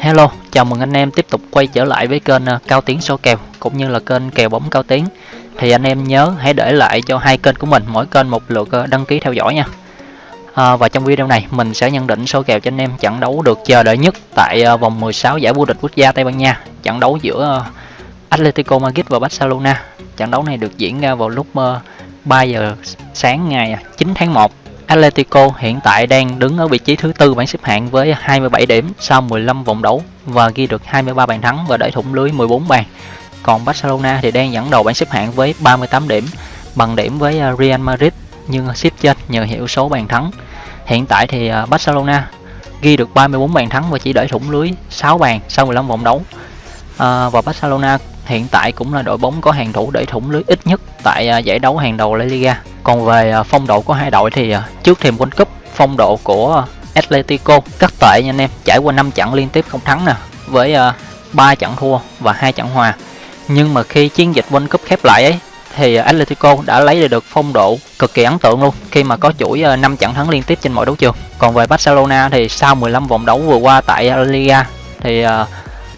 Hello, chào mừng anh em tiếp tục quay trở lại với kênh ờ, Cao Tiến số kèo cũng như là kênh kèo bóng Cao Tiến. Thì anh em nhớ hãy để lại cho hai kênh của mình mỗi kênh một lượt ờ, đăng ký theo dõi nha. À, và trong video này mình sẽ nhận định số kèo cho anh em trận đấu được chờ đợi nhất tại vòng 16 giải vô địch quốc gia Tây Ban Nha, trận đấu giữa Atletico Madrid và Barcelona. Trận đấu này được diễn ra vào lúc 3 giờ sáng ngày 9 tháng 1 Atletico hiện tại đang đứng ở vị trí thứ tư bảng xếp hạng với 27 điểm sau 15 vòng đấu và ghi được 23 bàn thắng và để thủng lưới 14 bàn. Còn Barcelona thì đang dẫn đầu bảng xếp hạng với 38 điểm, bằng điểm với à, Real Madrid nhưng xếp trên nhờ hiệu số bàn thắng. Hiện tại thì à, Barcelona ghi được 34 bàn thắng và chỉ để thủng lưới 6 bàn sau 15 vòng đấu. À, và Barcelona hiện tại cũng là đội bóng có hàng thủ để thủng lưới ít nhất tại à, giải đấu hàng đầu La Liga. Còn về à, phong độ của hai đội thì à, trước thềm World Cup, phong độ của Atletico rất tệ nha anh em, trải qua 5 trận liên tiếp không thắng nè, với à, 3 trận thua và hai trận hòa. Nhưng mà khi chiến dịch World Cup khép lại ấy thì Atletico đã lấy được phong độ cực kỳ ấn tượng luôn khi mà có chuỗi 5 trận thắng liên tiếp trên mọi đấu trường. Còn về Barcelona thì sau 15 vòng đấu vừa qua tại La Liga thì uh,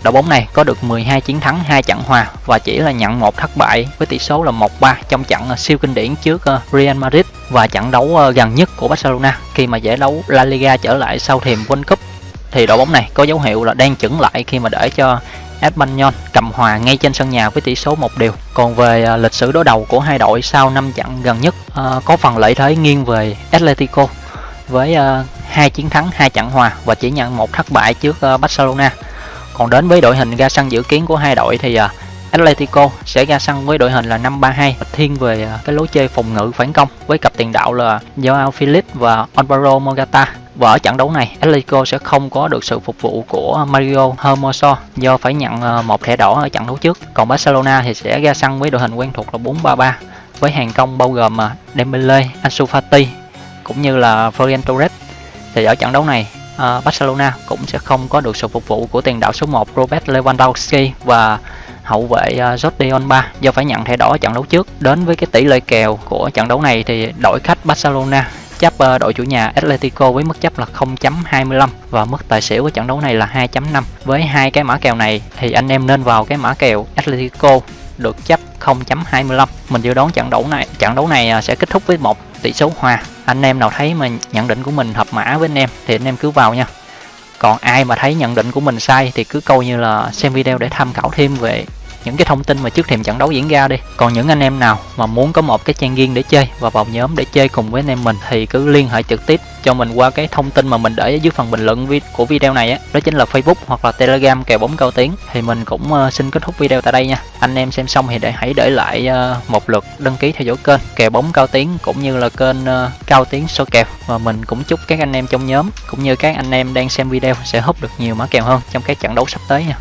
đội bóng này có được 12 chiến thắng, 2 trận hòa và chỉ là nhận một thất bại với tỷ số là 1-3 trong trận ờ, siêu kinh điển trước ờ, Real Madrid và trận đấu ờ, gần nhất của Barcelona khi mà giải đấu La Liga trở lại sau thềm World Cup thì đội bóng này có dấu hiệu là đang chững lại khi mà để cho Espanyol cầm hòa ngay trên sân nhà với tỷ số một điều. Còn về lịch sử đối đầu của hai đội sau 5 trận gần nhất có phần lợi thế nghiêng về Atletico với hai chiến thắng, hai trận hòa và chỉ nhận một thất bại trước Barcelona. Còn đến với đội hình ra sân dự kiến của hai đội thì uh, Atletico sẽ ra sân với đội hình là 5-3-2 thiên về à, cái lối chơi phòng ngự phản công với cặp tiền đạo là Joao Felix và Alvaro Morata. Và ở trận đấu này, Atletico sẽ không có được sự phục vụ của Mario Hermoso do phải nhận à, một thẻ đỏ ở trận đấu trước. Còn Barcelona thì sẽ ra sân với đội hình quen thuộc là 4-3-3 với hàng công bao gồm Dembele, Ansu Fati cũng như là Florian Torres. Thì ở trận đấu này uh, Barcelona cũng sẽ không có được sự phục vụ của tiền đạo số 1 Robert Lewandowski và hậu vệ uh, Jordi Alba do phải nhận thẻ đỏ ở trận đấu trước. Đến với cái tỷ lệ kèo của trận đấu này thì đội khách Barcelona chấp uh, ờ, đội chủ nhà Atletico với mức chấp là 0.25 và mức tài xỉu của trận đấu này là 2.5. Với hai cái mã kèo này thì anh em nên vào cái mã kèo Atletico được chấp 0.25. Mình dự đoán trận đấu này trận đấu này sẽ kết thúc với một tỷ số hòa. Anh em nào thấy mà nhận định của mình hợp mã với anh em thì anh em cứ vào nha. Còn ai mà thấy nhận định của mình sai thì cứ câu như là xem video để tham khảo thêm về những cái thông tin mà trước thềm trận đấu diễn ra đi. Còn những anh em nào mà muốn có một cái trang riêng để chơi và vào nhóm để chơi cùng với anh em mình thì cứ liên hệ trực tiếp cho mình qua cái thông tin mà mình để ở dưới phần bình luận của video này á. Đó chính là facebook hoặc là telegram kèo bóng cao tiếng. Thì mình cũng ờ, xin kết thúc video tại đây nha. Anh em xem xong thì để hãy để lại ờ, một lượt đăng ký theo dõi kênh kèo bóng cao tiếng cũng như là kênh ờ, cao tiếng số kèo. Và mình cũng chúc các anh em trong nhóm cũng như các anh em đang xem video sẽ hút được nhiều mã kèo hơn trong các trận đấu sắp tới nha.